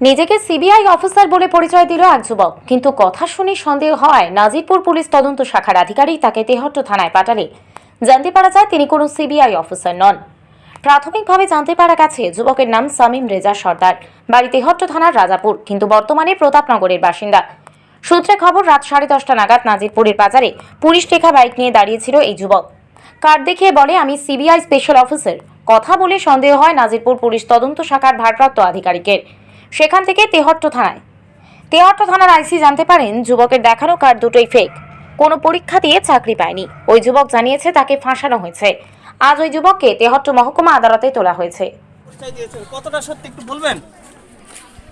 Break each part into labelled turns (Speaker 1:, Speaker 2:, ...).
Speaker 1: নিজেকে CBI officer বলে পরিচয় দিল এক যুবক। কিন্তু কথা শুনে সন্দেহ হয়, নাজিরপুর পুলিশ তদন্ত শাখার আধিকারিক তাকে তেহট্ট থানায় পাঠালে। জানতে পারা যায়, তিনি কোনো সিবিআই অফিসার নন। প্রাথমিকভাবে জানতে পারা গেছে, যুবকের নাম সামিম রেজা সর্দার। বাড়ি তেহট্ট থানার রাজাপুর, কিন্তু বর্তমানে প্রতাপনগরের বাসিন্দা। সূত্রে খবর, রাত সাড়ে দশটা নাগাদ নাজিরপুরের বাজারে পুলিশ লেখা বাইক নিয়ে দাঁড়িয়েছিল এই যুবক। কার্ড দেখিয়ে বলে, আমি সিবিআই স্পেশাল অফিসার। কথা বলে সন্দেহ হয়, নাজিরপুর পুলিশ তদন্ত শাখার ভারপ্রাপ্ত আধিকারিকের। সেখান থেকে তেহট্ট থানায়। তেহট্ট থানার আইসি জানতে পারেন যুবকের দেখানো কার্ড দুটোই ফেক কোনো পরীক্ষা দিয়ে চাকরি পায়নি। ওই যুবক জানিয়েছে তাকে ফাঁসানো হয়েছে। আজ ওই যুবককে তেহট্ট মহকুমা আদালতে তোলা হয়েছে।
Speaker 2: কতটা সত্যি একটু বলবেন?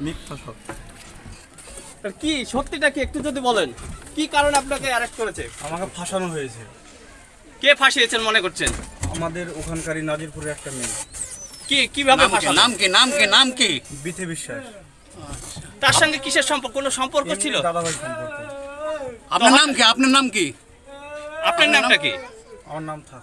Speaker 3: মিথ্যা
Speaker 2: কি সত্যিটা কি একটু যদি বলেন? কি কারণে আপনাকে অ্যারেস্ট করেছে?
Speaker 3: আমাকে ফাঁসানো হয়েছে।
Speaker 2: কে ফাঁসিয়েছেন মনে করছেন?
Speaker 3: আমাদের ওখানকারই নাজিরপুরের একটা মেয়ে।
Speaker 2: কি কীভাবে
Speaker 4: নাম কি? নাম কি? নাম কি?
Speaker 3: বিথে বিশ্বাস।
Speaker 2: তার সঙ্গে কিসের সম্পর্ক? কোনো সম্পর্ক ছিল?
Speaker 3: এমনি দাদাভাই সম্পর্ক।
Speaker 4: আপনার নাম কি? আপনার নাম কি?
Speaker 2: আপনার নামটা কি?
Speaker 3: আমার নাম থাক।